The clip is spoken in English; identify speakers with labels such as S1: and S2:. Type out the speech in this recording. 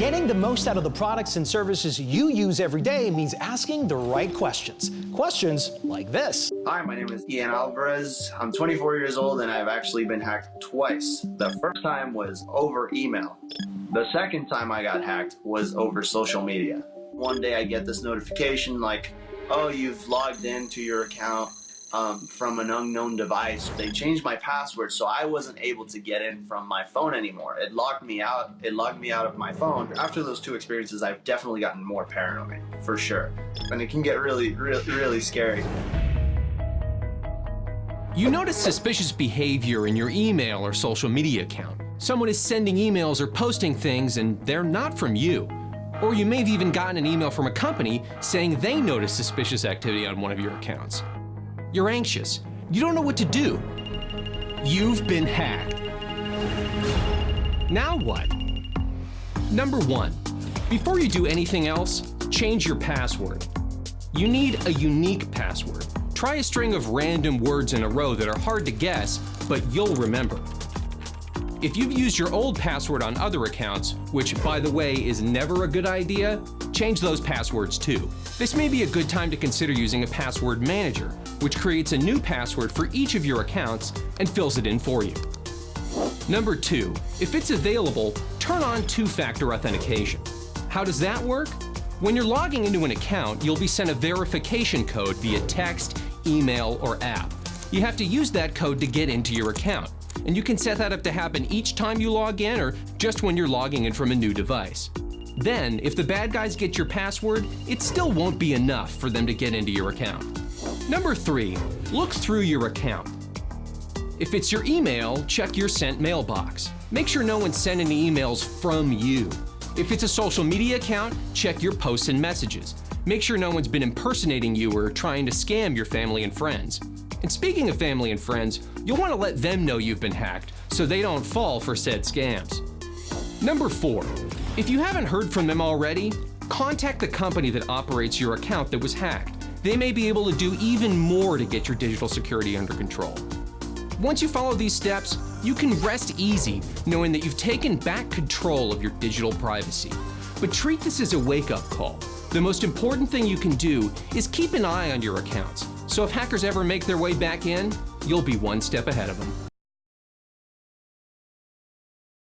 S1: Getting the most out of the products and services you use every day means asking the right questions. Questions like this.
S2: Hi, my name is Ian Alvarez. I'm 24 years old and I've actually been hacked twice. The first time was over email. The second time I got hacked was over social media. One day I get this notification like, oh, you've logged into your account um, from an unknown device. They changed my password so I wasn't able to get in from my phone anymore. It locked me out. It logged me out of my phone. After those two experiences, I've definitely gotten more paranoid, for sure. And it can get really, really, really scary.
S3: You notice suspicious behavior in your email or social media account. Someone is sending emails or posting things and they're not from you. Or you may have even gotten an email from a company saying they noticed suspicious activity on one of your accounts. You're anxious. You don't know what to do. You've been hacked. Now what? Number one, before you do anything else, change your password. You need a unique password. Try a string of random words in a row that are hard to guess, but you'll remember. If you've used your old password on other accounts, which by the way is never a good idea, change those passwords too. This may be a good time to consider using a password manager, which creates a new password for each of your accounts and fills it in for you. Number two, if it's available, turn on two-factor authentication. How does that work? When you're logging into an account, you'll be sent a verification code via text, email, or app. You have to use that code to get into your account, and you can set that up to happen each time you log in or just when you're logging in from a new device. Then, if the bad guys get your password, it still won't be enough for them to get into your account. Number three, look through your account. If it's your email, check your sent mailbox. Make sure no one's sending emails from you. If it's a social media account, check your posts and messages. Make sure no one's been impersonating you or trying to scam your family and friends. And speaking of family and friends, you'll want to let them know you've been hacked so they don't fall for said scams. Number four, if you haven't heard from them already, contact the company that operates your account that was hacked. They may be able to do even more to get your digital security under control. Once you follow these steps, you can rest easy knowing that you've taken back control of your digital privacy. But treat this as a wake-up call. The most important thing you can do is keep an eye on your accounts, so if hackers ever make their way back in, you'll be one step ahead of them.